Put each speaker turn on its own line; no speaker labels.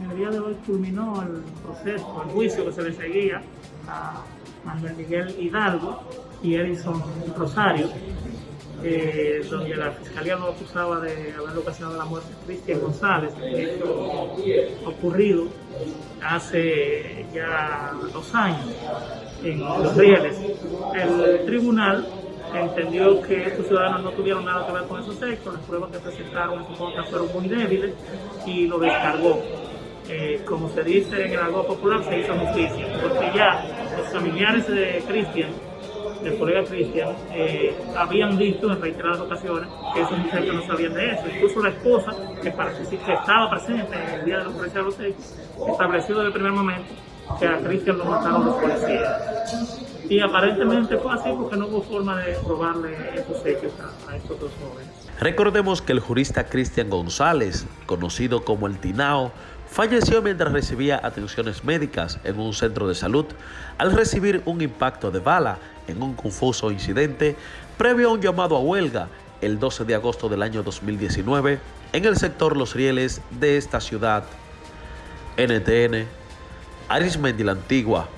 En el día de hoy culminó el proceso, el juicio que se le seguía a Manuel Miguel Hidalgo y Edison Rosario, donde la fiscalía lo acusaba de haber ocasionado la muerte de Cristian González, hecho ocurrido hace ya dos años en Los Rieles. El tribunal entendió que estos ciudadanos no tuvieron nada que ver con esos hechos, las pruebas que presentaron en su contra fueron muy débiles y lo descargó. Como se dice en el algo popular, se hizo justicia, porque ya los familiares de Cristian, del colega Cristian, eh, habían dicho en reiteradas ocasiones que esos muchachos no sabían de eso. Incluso la esposa, que, que estaba presente en el día de la policía de los hechos, estableció desde el primer momento que a Cristian lo mataron los policías. Y aparentemente fue así porque no hubo forma de probarle esos hechos a, a estos dos jóvenes.
Recordemos que el jurista Cristian González, conocido como el Tinao, falleció mientras recibía atenciones médicas en un centro de salud al recibir un impacto de bala en un confuso incidente previo a un llamado a huelga el 12 de agosto del año 2019 en el sector Los Rieles de esta ciudad. NTN, Arismendi la Antigua.